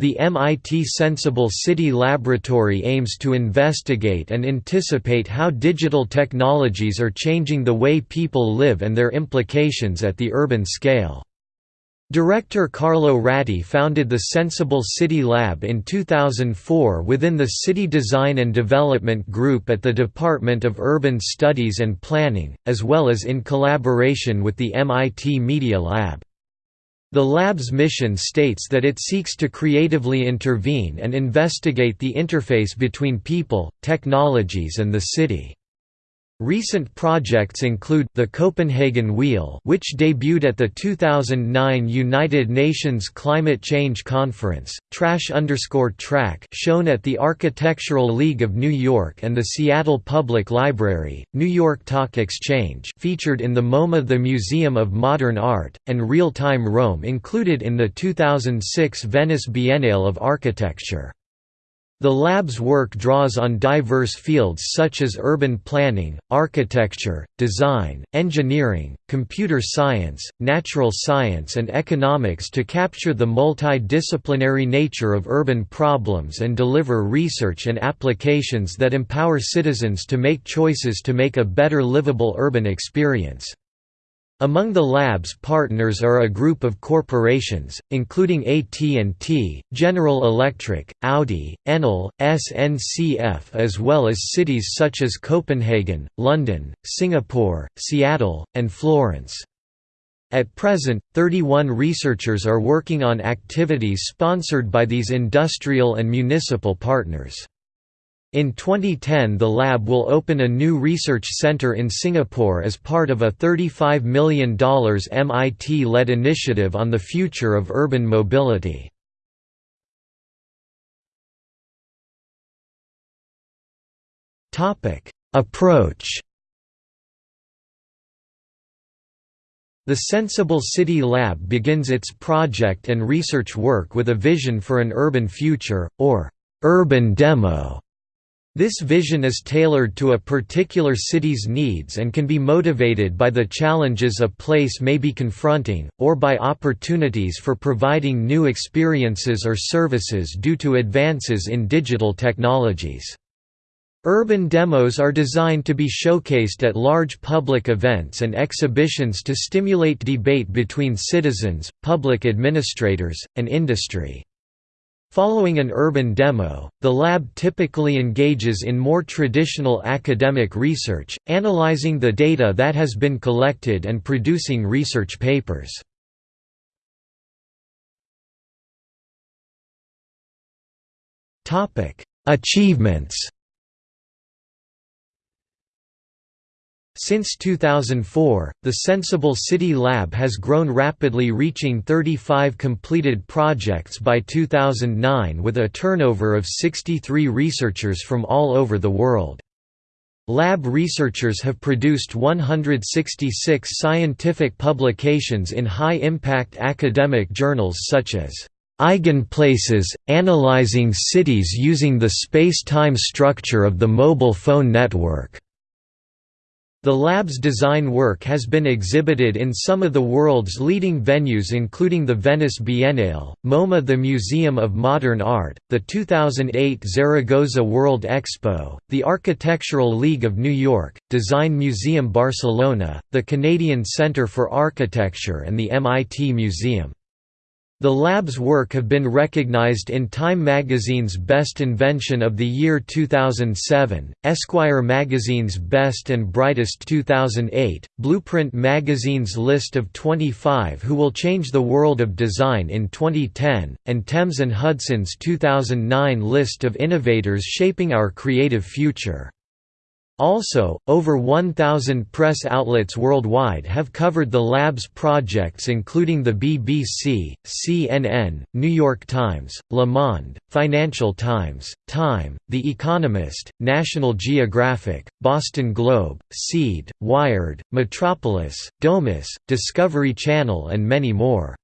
The MIT Senseable City Laboratory aims to investigate and anticipate how digital technologies are changing the way people live and their implications at the urban scale. Director Carlo Ratti founded the Senseable City Lab in 2004 within the City Design and Development Group at the Department of Urban Studies and Planning, as well as in collaboration with the MIT Media Lab. The lab's mission states that it seeks to creatively intervene and investigate the interface between people, technologies and the city. Recent projects include the Copenhagen Wheel, which debuted at the 2009 United Nations Climate Change Conference, Trash underscore Track, shown at the Architectural League of New York and the Seattle Public Library, New York Talk Exchange, featured in the MoMA, the Museum of Modern Art, and Real Time Rome, included in the 2006 Venice Biennale of Architecture. The lab's work draws on diverse fields such as urban planning, architecture, design, engineering, computer science, natural science and economics to capture the multidisciplinary nature of urban problems and deliver research and applications that empower citizens to make choices to make a better livable urban experience. Among the lab's partners are a group of corporations, including AT&T, General Electric, Audi, Enel, SNCF as well as cities such as Copenhagen, London, Singapore, Seattle, and Florence. At present, 31 researchers are working on activities sponsored by these industrial and municipal partners. In 2010 the lab will open a new research center in Singapore as part of a $35 million MIT-led initiative on the future of urban mobility. Approach The Senseable City Lab begins its project and research work with a vision for an urban future, or urban demo this vision is tailored to a particular city's needs and can be motivated by the challenges a place may be confronting, or by opportunities for providing new experiences or services due to advances in digital technologies. Urban demos are designed to be showcased at large public events and exhibitions to stimulate debate between citizens, public administrators, and industry. Following an urban demo, the lab typically engages in more traditional academic research, analyzing the data that has been collected and producing research papers. Achievements Since 2004, the Senseable City Lab has grown rapidly reaching 35 completed projects by 2009 with a turnover of 63 researchers from all over the world. Lab researchers have produced 166 scientific publications in high-impact academic journals such as Eigenplaces, Analyzing Cities Using the Space-Time Structure of the Mobile Phone Network the lab's design work has been exhibited in some of the world's leading venues including the Venice Biennale, MoMA the Museum of Modern Art, the 2008 Zaragoza World Expo, the Architectural League of New York, Design Museum Barcelona, the Canadian Centre for Architecture and the MIT Museum. The lab's work have been recognized in Time magazine's Best Invention of the Year 2007, Esquire magazine's Best and Brightest 2008, Blueprint magazine's list of 25 who will change the world of design in 2010, and Thames Hudson's 2009 list of innovators shaping our creative future. Also, over 1,000 press outlets worldwide have covered the lab's projects including the BBC, CNN, New York Times, Le Monde, Financial Times, Time, The Economist, National Geographic, Boston Globe, Seed, Wired, Metropolis, Domus, Discovery Channel and many more.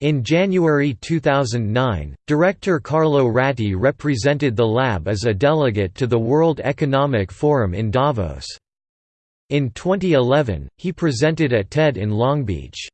In January 2009, director Carlo Ratti represented the lab as a delegate to the World Economic Forum in Davos. In 2011, he presented at TED in Long Beach.